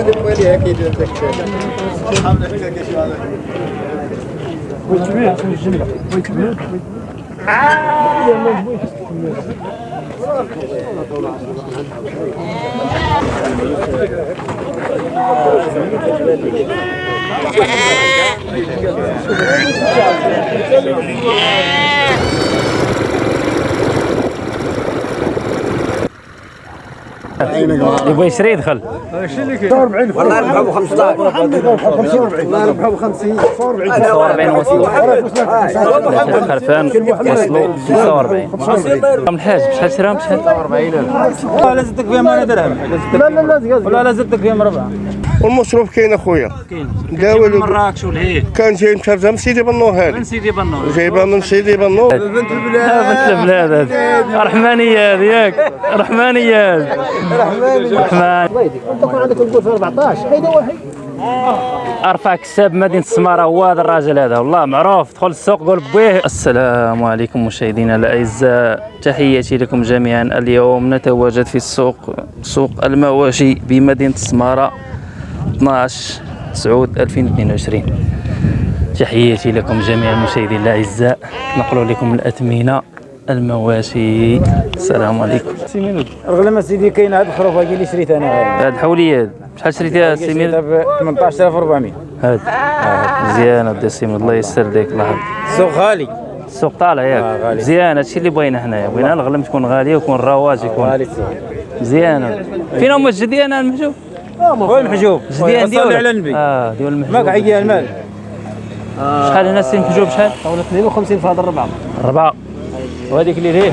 hakkını böyle hak ediyor tekrar. Hükmü, hükmü, hükmü. Yeah. يبغى يشري يدخل. والله ربحوا ب 15 والله ربحوا ب 50 45 وصلوا خرفان وصلوا 45 رقم الحاج بشحال شراهم بشحال ولا زدتك فيهم أنا درهم. لا لا لا لا زدتك فيهم ربع والمصروف كاين اخويا. داوي مراكش والهيك كان جاي مترجم سيدي بنو من هذه سيدي بنور جايبها من سيدي بنو. بنت البلاد. هذه. رحمانية هذه ياك. رحمانية هذه. رحمن تكون عندك القول في 14 هيدا واحد ارفع كساب مدينة السماره هو هذا الراجل هذا. والله معروف. دخل السوق قول بويه. السلام عليكم مشاهدينا الأعزاء. تحياتي لكم جميعا. اليوم نتواجد في السوق سوق المواشي بمدينة السماره 12 سعود 2022 تحياتي لكم جميعا المشاهدين الأعزاء. نقل لكم الاثمنه المواشي. السلام عليكم. سي مينوت رغم ما سيدي كاين هاد الخروف اللي شريت أنا هاد الحوليه هاد. شحال شريتيها سي مينوت ب 18400 هاد. آه، مزيان ودي سيم الله يسر ليك الله السوق غالي. السوق طالع ياك. آه،. مزيان. هادشي اللي بغينا حنايا. بغينا الغلم تكون غالية ويكون الرواج يكون. غالي. السوق مزيان فين هما الجديان المحجوب؟ وين محجوب جديان صلي على النبي آه ديال ماك المحجوب عيا المال شحال هنا السي محجوب شحال طاولة 52 في هذا الربعة أربعة وهذيك اللي ليه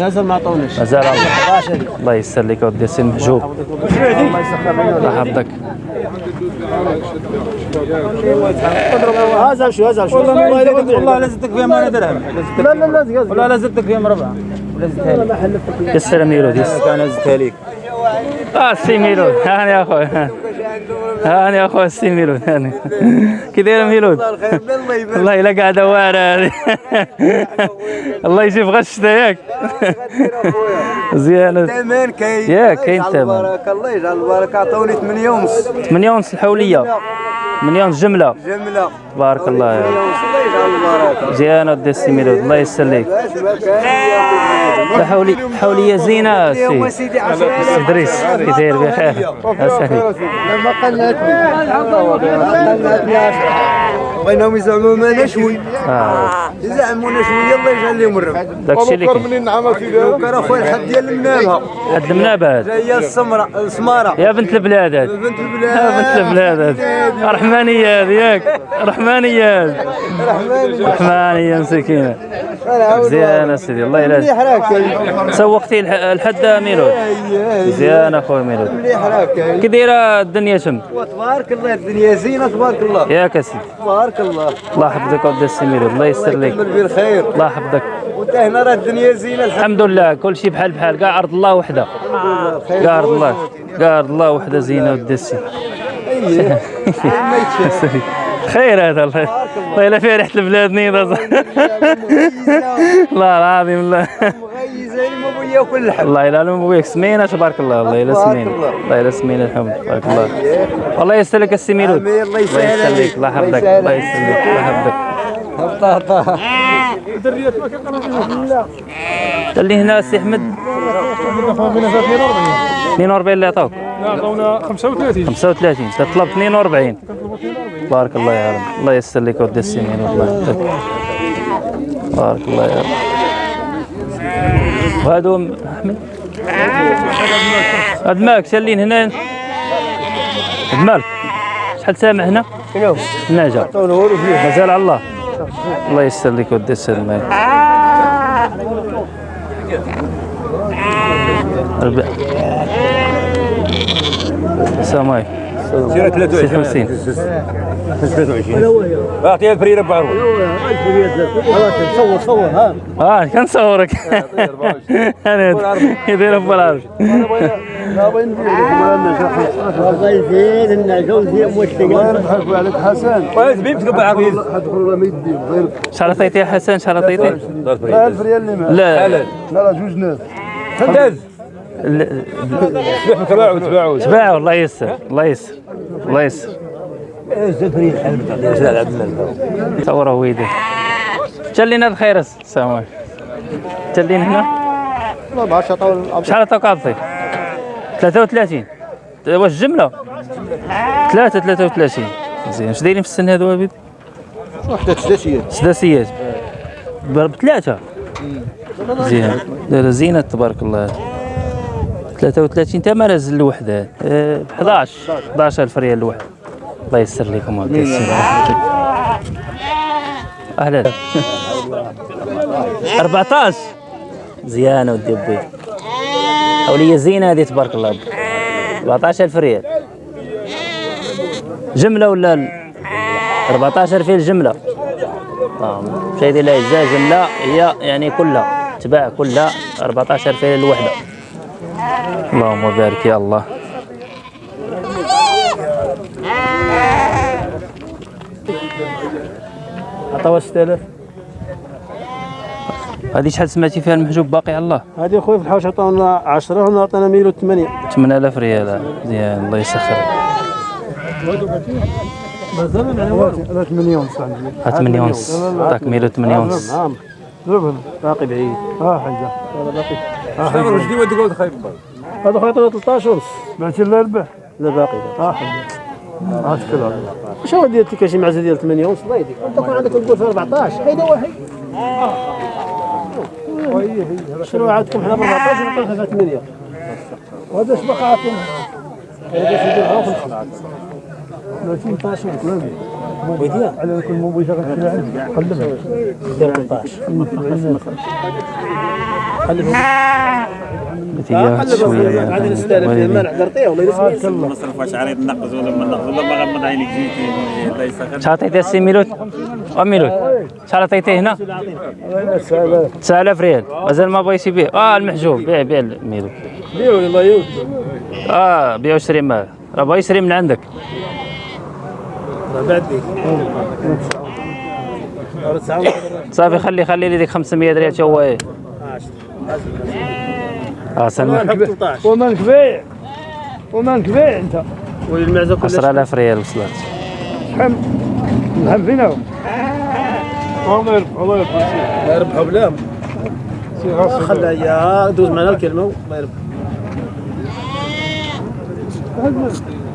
نازل ما عطوناش مازال الله يسر لك ودي السي محجوب الله يحفظك هذا شو هذا شو والله ما زدتك والله لا زدتك فيهم أنا درهم لا لا لا ولا لا زدتك فيهم ربع ولا زدتها ما حلفتك يسر ميلود يسر كان زدتها ليك آه السي ميلود هاني يا اخويا هاني يا اخويا السي ميلود هاني كي داير ميلود والله الا قاعدة واعره الله يجيب غش ياك مزيانه ثمن كاين يا الله كاين يجعل ثمن. البركه الله يجعل البركه عطوني 8 ونص 8 ونص الحوليه 8 ونص جمله جمله بارك الله يا 8 رب. ونص الله يجعل البركه مزيانه ودي السي ميلود الله كان حولي حوليه زينه سي سيدي 10 سي دريس كي داير بخير اسهلي لما قلتني بغيناهم يزعموا ما نشوي آه يزعمونا شوية الله يجعل لهم الرب داكشي اللي كاين. منين نعم سيدي كان أخويا الحد ديال المنابه. حد المنابه. هذا جاية السمراء السمارة. يا بنت البلاد. هذه بنت يا البلاد. بنت البلاد. هذه رحمانيه هذه ياك رحمانية هذه رحمانيه مسكينه مزيان سيدي الله يلا حراك سوقتي الح- الحد ميلود. مزيان أخويا ميلود. مليح راك. كي دايره الدنيا تم تبارك الله الدنيا زينة تبارك الله. ياك اسيدي تبارك الله. الله يحفظك ودي السي ميلود. الله يسر لك. يكمل بالخير. الله يحفظك. وانت هنا راه الدنيا زينة. الحمد الحمد لله كل شيء بحال بحال. كاع أرض الله وحده. كاع أرض الله كاع أرض الله وحده زينة ودي السي. خير هذا الله. الله إلا فيه ريحة البلاد نيضة. الله العظيم الله. بغي ياكل اللحم الله إلا لهم بويك سمينه تبارك الله. الله تبارك سمينه الله. الله إلا سمينه الحمد. تبارك الله. والله يسر لك السي ميلود الله يسهل الله يسر عليك. لك الله يحفظك. الله الله يسهل يسر لك الله يحفظك طاطا اللي هنا السي احمد 42 اللي عطاوك لا عطونا 35 35 تطلب 42 بارك الله يا رب الله يسر لك ودي السنين والله بارك الله يا رب وهادو احمد هاد مالك شالين هنا هاد مالك شحال سامع هنا؟ شنو؟ النعجة مازال على الله الله يسلمك ودي يسلمك ربع السلام عليكم. سيرة 23 23 اعطيها البرير ب 1000 صور صور ها آه كنصورك أنا يدير ب 1000 الله يزيد مشتاق الله حسن ويزبيبتك بعزيز حسن 1000 ريال اللي معاه لا لا لا جوج ناس فداز تباعوا تباعوا تباعوا الله يسر الله يسر الله يسر ويدي تلينا الخير السلام عليكم تلين هنا شحال عطاو شحال 33 واش جمله 3 33 مزيان. اش دايرين في السن هادو عبيد وحدة سداسيه سداسيات. ب- بثلاثه مزيان. دايرة زينة تبارك الله. 33 تا ما نازل الوحدة؟ ب 11 11000 ريال الوحدة. الله يسر لكم. أهلا. 14 مزيانه ودي بي حولية زينة هذه تبارك الله. 14000 ريال. جملة ولا ال- 14 في الجمله آه، مشاهدي الاعزاء جملة هي يعني كلها تباع كلها 14 في الوحدة. اللهم بارك يا الله. عطاوها 6000 هذه شحال سمعتي فيها المحجوب باقي على الله؟ هذه اخويا في الحوش عطاونا 10 وهنا عطانا 108 8000 ريال. مزيان الله يسخر. هذا 8 ونص عندي. ها 8 ونص. عطاك 108 ونص. نعم ضربهم باقي بعيد. آه حاجة. باقي. شنو رشدي ودي قلت خايب هذا خويا عطانا 13 ونص. بعتي لا ربح لا باقي. آه حاجة. آه شكرا. واش هو ديال التكاشي معزه ديال 8 ونص؟ الله يهديك. أنت كون عندك نقول في 14 هيدا واحد شنو عندكم حنا ب 14 ونعطيها في 8 وهذا اش بقى عطينا هذا سيدي غير في الخلاط 13 كلام ويديا على كل مو بيشغل في عندي. قلبها. 13 تيجي شوية عاد نستلف فيه ما نعطيه والله يسمع نصرف واش عريض نقص ولا ما نقص ولا ما غمض عينيك جيتي الله يسخر شحال عطيتيه السي ميلود وميلود شحال عطيتيه هنا 9000 ريال. مازال ما بغيتي يبيع. آه المحجوب. بيع بيع الميلود بيعوا الله يوت آه بيع وشري معاه راه بغا يشري من عندك. صافي خلي خلي لي ديك 500 ريال. تا هو إيه؟ آه سلمى. ومالك بيع. ومالك بيع انت. كلها 10000 ريال وصلت. شحال نحب فينا الله يربح الله يربح الله يربحوا بلا خلها يا دوز معنا الكلمة الله يربح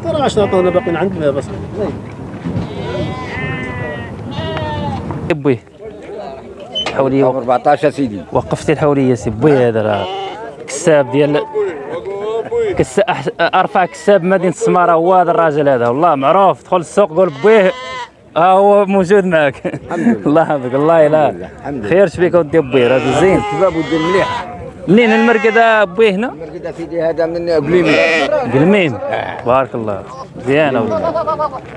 ترى عشان عطونا باقيين عندنا بس بوي حوليه وق- 14 سيدي وقفتي الحوليه سي بوي هذا راه كساب ديال كس أح- أرفع كساب مدينة السماره هو هذا الراجل هذا. والله معروف دخل السوق قول بويه. ها هو موجود معك. الله يحفظك. الله لا خير شبيك ودي بويه راجل زين. شباب ودي مليح. منين المرقد بويه هنا؟ كذا سيدي هذا من قليمي قلميم بارك الله. زيانه ولد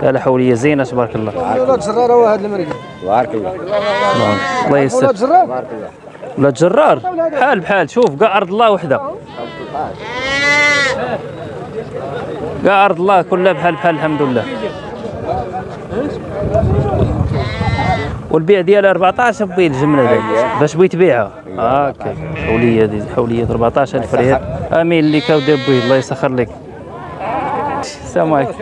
لا لا حوليه زينه تبارك الله. ولاد زرار هو هذا المرقد بارك الله. الله يسر. زرار بارك الله. ولا جرار. بحال بحال. شوف كاع أرض الله وحده. كاع أرض الله كلها بحال بحال الحمد لله. والبيع ديالها 14 بي الجمله ديال باش بغيت تبيعها. هاكا حولية دي حولية 14000 ريال. آمين. اللي كاودي بوي الله يسخر لك. السلام عليكم.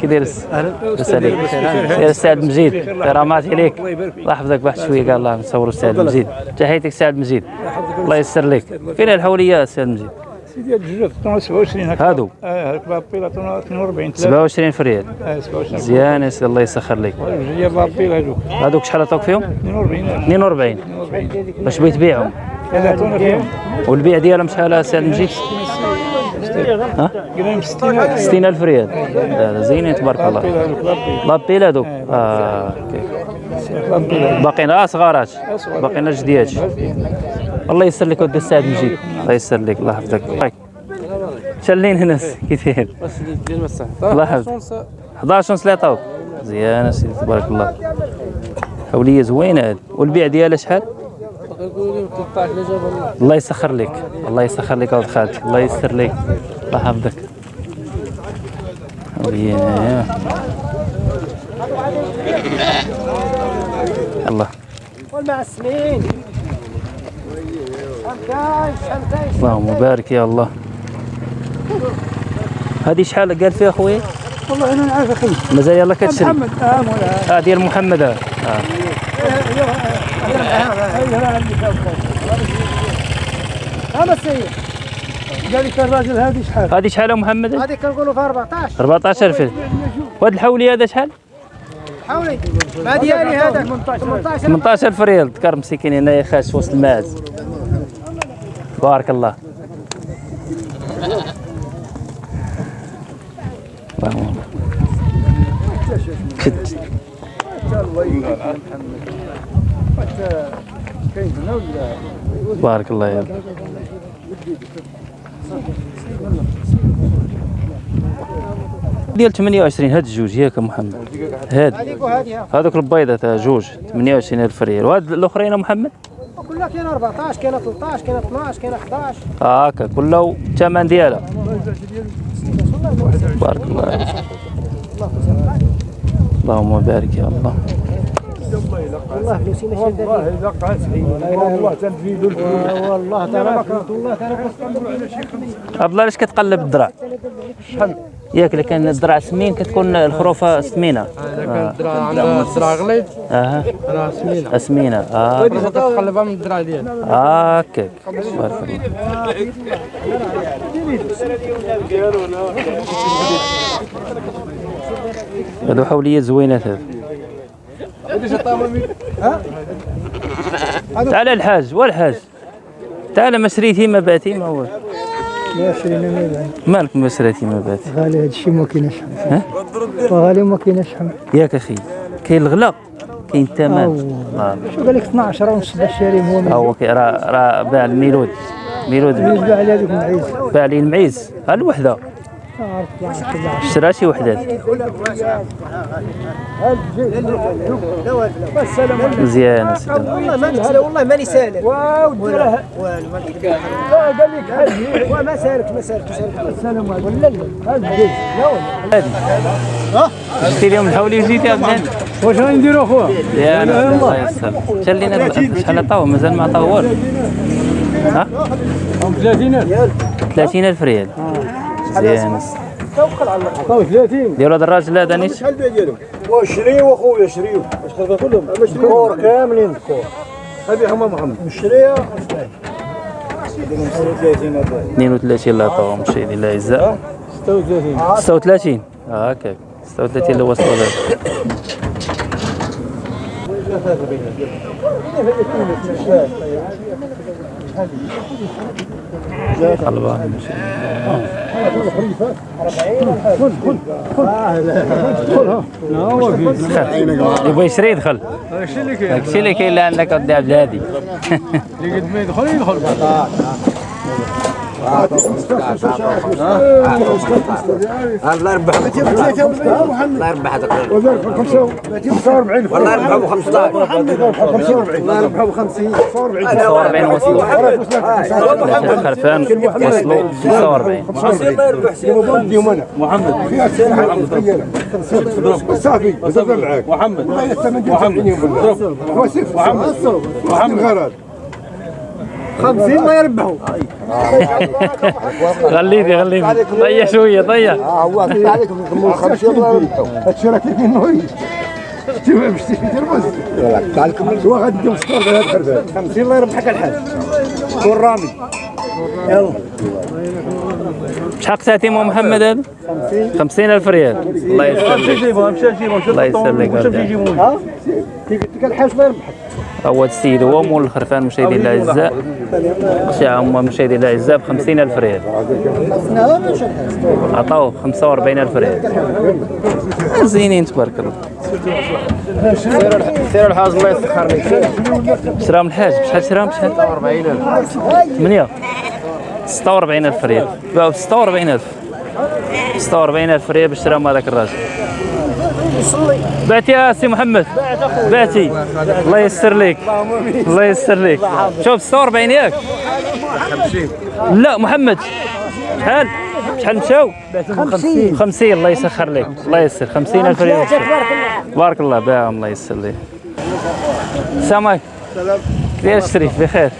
كي داير أهلا. عليك. سير السعد مجيد. كرامات عليك. الله يحفظك واحد شوية قال الله نصوروا السعد مجيد. تحياتك السعد مجيد. الله يسر لك. فين الحولية السعد مجيد. سيدي الجوج عطونا 27 هكا هادو آه هاك بابيل عطونا 42 3 27 في ريال آه 27 مزيان يا سيدي الله يسخر لك جوج بابيل هادوك هادوك شحال عطاوك فيهم 42 42 42 باش بغيت تبيعهم هذا عطونا فيهم والبيع ديالهم شحال السعد مجيد ها قلنا 60 60000 ريال زينين تبارك الله بابيل هادوك آه باقيين آه صغارات باقيين جديات الله يسر لك ودي السعد مجيد الله يسر لك الله يحفظك. طيب. شلين هنا كي داير الله يحفظك. 11 ونص اللي عطاوك مزيان سيدي تبارك الله. حولية زوينة. هذه والبيع ديالها شحال؟ الله يسخر لك. الله يسخر لك ولد خالتي الله يسر لك. الله يحفظك. حولية. الله. اللهم بارك يا الله. هذه شحال قال فيها خويا والله أنا نعرف أخي. مازال يلا كتشري. محمد آه مولا آه ديال محمد آه. هذا السيد قال لك الراجل هذه شحال؟ هذه شحال يا محمد؟ هذه كنقولوا في 14 14 فيه وهذا الحولي هذا شحال؟ حولي ما ديالي هذا. 18 18 ريال ذكر مسكين هنا يا خاش وسط الماعز بارك الله. بارك الله يا ديال 28 هاد الجوج ياك يا محمد. هاد. هذوك البيضة تاع جوج 28 الف ريال وهاد الأخرين محمد؟ كلها كاين 14 كاين 13 كاين 12 كاين 11 هاكا كله الثمن ديالها. بارك الله عليك. اللهم بارك يا الله. والله فلوسي ماشي والله إلا قعد والله تنفيدوا والله تبارك الله. عبد الله علاش كتقلب الذراع ياك إلا كان الذراع سمين كتكون الخروفه سمينة. آه. عندها الزرع غليظ أها. راه سمينة. سمينة. آه. تقلبها من الزرع ديالها هاكاك بارك الله هادو حوليات زوينات هذا تعال الحاج والحاج. تعال ما شريتي ما باتي ما هو. لا شرينا ما مالك ما باتي غالي هذا الشيء ما كاينش ها؟ غالي ما كاينش ياك أخي كاين الغلا كاين الثمن. شو قال لك 12 ونص باش شاري هو ها هو راه راه باع الميلود. ميلود. بالنسبة على هذيك المعيز. باع لي المعيز. ها الوحده شرا شي وحدات مزيان. والله ما نسال والله ماني سالك. واو ديرها لا قال لك حاجي وما سالك ما سالك السلام عليكم ولا لا لا والله شتي اليوم الحولي وجيتي يا بنان واش غنديروا اخويا يا الله يسر شال لينا شحال عطاوه مازال ما عطاو والو. ها؟ 30 30 الف ريال مزيان عطاو 30 ديروا هذا الراجل هذا نيت وشريو اخويا شريو اش تبغى كلهم. كور كاملين. كور. هذه هما محمد مشريه 32 اللي عطاوهم مشاهدي الله يجزاه 36 36 هكاك 36 اللي وصلوا له قلبها يبغى يشري يدخل داكشي اللي كاين عندك عبد الهادي اللي قد ما يدخل يدخل. والله يربحه ب 15 الله يربحه ب 50 45 وصلوا خرفان وصلوا 45 نديهم أنا محمد صافي بزاف معاك محمد محمد محمد محمد غرض 50 ما يربحوا. خليني خليني طيح شوية طيح. هو عليكم نكملوا 50 الله يربحوا هادشي راه كاين نوي شتي ما مشتي في ترمز تعال كمل هو غادي 16 على الحرفان 50 الله يربحك الحاج. كون رامي؟ يلا. شحال قساتي مو محمد هذا؟ 50 ألف ريال. الله يسر لك جيبهم مشى جيبهم مشى الله يسر لك مشى أرجع. يجيبهم ها ديك الحاج الله يربحك. هو السيد هو مول الخرفان مشاهدي الاعزاء شاع هما مشاهدي الاعزاء ب 50 ألف ريال. عطاوه 45 ألف ريال. زينين تبارك الله. سير الحاج الله يسخر لك. شراهم الحاج. بشحال شراهم بشحال؟ 40000 8 46000 ريال. باعوا ب 46000 46000 ريال باش شراهم هذاك الراجل. بعتي يا سي محمد. بعتي. الله يسر لك الله يسر لك شوف 46 ياك. 50 لا محمد. شحال شحال مشاو؟ 50 50 الله يسخر لك الله يسر. 50000 ريال. بارك الله. باعهم الله يسر لك السلام عليكم. ديال الشريف بخير.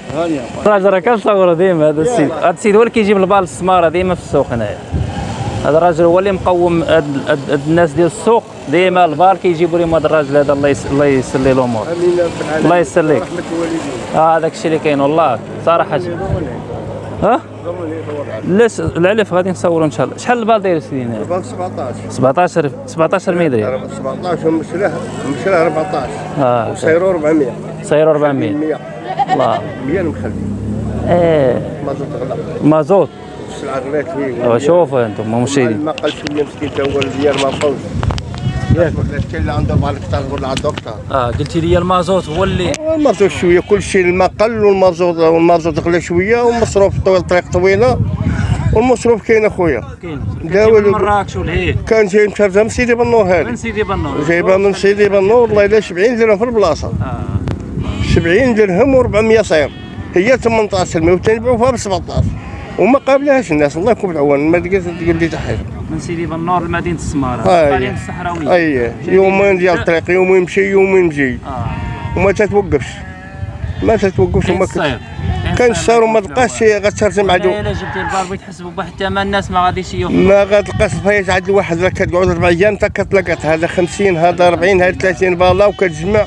الراجل راه كنصورو ديما هذا السيد. هذا السيد هو اللي كيجيب البال السمارة ديما في السوق هنايا. هذا الراجل هو اللي مقوم الناس ديال السوق. ديما البال كيجيبوا لهم هذا الراجل هذا الله الله يسر ليه الأمور الله الوالدين. آه هذاك الشيء اللي كاين والله صراحة. ها؟ لا العلف غادي نصوروا إن شاء الله. شحال البال داير سيدي هنا بال 17 17 17 ميدري 17 ومشراه مشراه 14 آه وسيرو 400 سير 400 100 الله. 100 مخلي إيه ما تغلى مازوت. السلعه غلات ايوا شوفوا أنتم مشاهدين ما قال شوية مسكين تا هو الديار ما بقاوش ياك كاين اللي عنده بعض الكتار ولا عنده كتار آه قلتي لي المازوت هو اللي المازوت شوية كل شيء الماء قل والمازوت والمازوت غلى شوية والمصروف طويل طريق طويلة والمصروف كاين أخويا. كاين. من مراكش والهيك كان جاي مترجم سيدي بنور من هذه سيدي بنور جايبها من سيدي بنور والله الا 70 درهم في البلاصة. آه. 70 درهم و400 صير. هي 18 المية وتنبيعوها ب 17 وما قابلهاش الناس. الله يكون بالعون ما لقيت تقول لي تحت. من سيدي بنور لمدينة السمارة. آه، إيه. الصحراوية. اي يومين ديال الطريق يوم يمشي يوم يمشي. آه. وما تتوقفش. ما تتوقفش وما الصير كان السار وما تلقاش غترجم عدو إلا جبتي البار بغيت تحسبوا بواحد الثمن الناس ما غاديش يوفوا ما غتلقاش الفايت عند الواحد كتقعد أربع أيام حتى كتلقط هذا 50 هذا 40 هذا 30 بالا وكتجمع.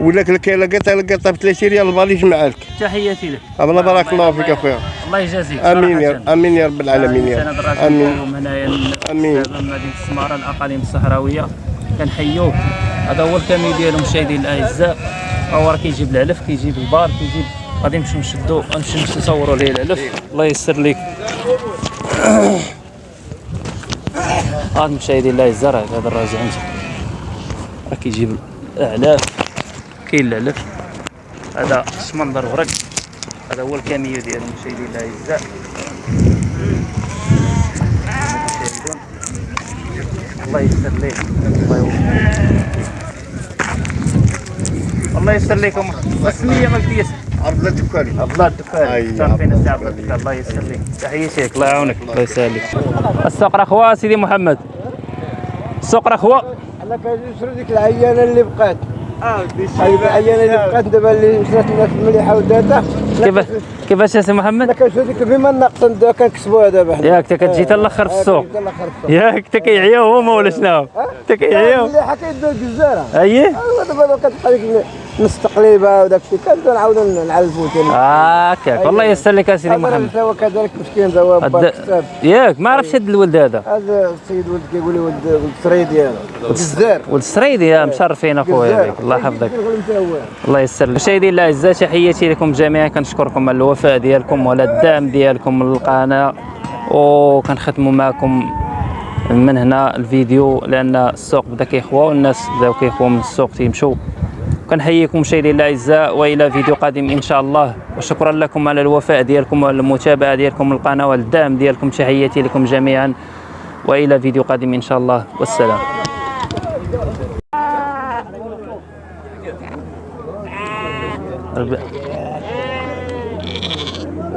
ولا كي لقيتها لقيتها ب 30 ريال البال يجمع لك تحياتي لك. الله بارك الله فيك أخويا. الله يجازيك. آمين يا. آمين يا رب العالمين يا رب. آمين. هنايا من مدينة السمارة الأقاليم الصحراوية. كنحيوه. هذا هو الكامي ديالهم مشاهدين الأعزاء. هو راه كيجيب العلف كيجيب البار كيجيب غادي نمشيو نشدو غنمشيو نصوروا ليه العلف الله ييسر لك هاد مشاهدين الأعزاء راه هذا الراجل راه كيجيب الأعلاف. كاين العلف هذا شمندر ورق. هذا هو الكاميو ديالو مشاهدين الاعزاء. الله يسر ليه الله يوفقك الله يسر لكم السمية ما قلتيش عرض الدكاني عبد الله الدكان أي، تعرفين عبد الله عبد الله الله يسر لك تحياتي لك الله يعاونك. الله يسهل السوق راه خوا سيدي محمد. السوق راه خوا أنا كنشري ديك العيانة اللي بقات. اللي بقات دابا اللي مشات الناس المليحه وداتها كيفاش كيفاش يا سي محمد؟ كنشري ديك بما النقص ندوها كنكسبوها دابا حنا ياك تا كتجي تا الأخر في السوق. ياك تا كيعياو هما ولا شنو تا كيعياو المليحه كيدوا الجزاره اييه أيوا دابا كتبقى ديك نص تقليبه وداك الشيء. كنبدا نعاودو نعلفو ثاني هاكاك والله يسر لك يا سيدي محمد. هذا هو كذلك مسكين هذا الد- كتاب ياك ما عرفتش هاد الولد هذا. هذا السيد ولد كيقول لي ولد ولد السري ديالو الجزار ولد السريدي يا مشرفين اخويا بك الله يحفظك. الله يسر لك مشاهدينا الاعزاء تحياتي لكم جميعا. كنشكركم على الوفاء ديالكم وعلى الدعم ديالكم للقناه وكنختموا معكم من هنا الفيديو لأن السوق بدا كيخوى والناس بداو كيخوى من السوق تيمشوا كنحييكم مشاهدينا الأعزاء وإلى فيديو قادم إن شاء الله. وشكرا لكم على الوفاء ديالكم وعلى المتابعة ديالكم للقناه والدعم ديالكم. تحياتي لكم جميعا وإلى فيديو قادم إن شاء الله. والسلام. رب-